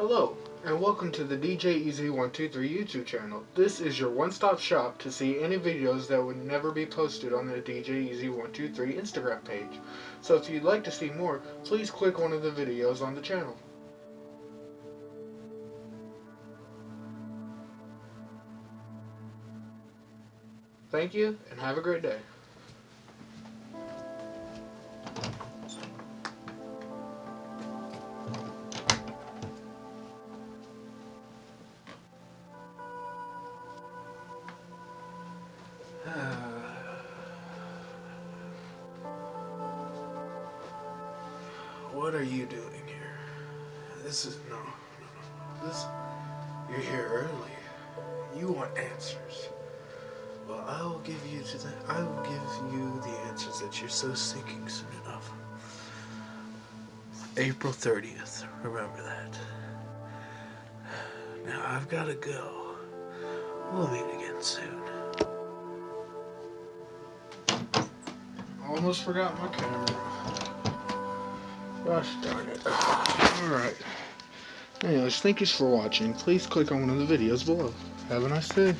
Hello, and welcome to the DJ Easy123 YouTube channel. This is your one-stop shop to see any videos that would never be posted on the DJ Easy123 Instagram page. So if you'd like to see more, please click one of the videos on the channel. Thank you, and have a great day. what are you doing here? This is no, no, no. This you're here early. You want answers. Well, I will give you to the. I will give you the answers that you're so seeking soon enough. April 30th. Remember that. Now I've got to go. We'll meet again soon. Almost forgot my camera. Gosh darn it. Alright. Anyways, thank you for watching. Please click on one of the videos below. Have a nice day.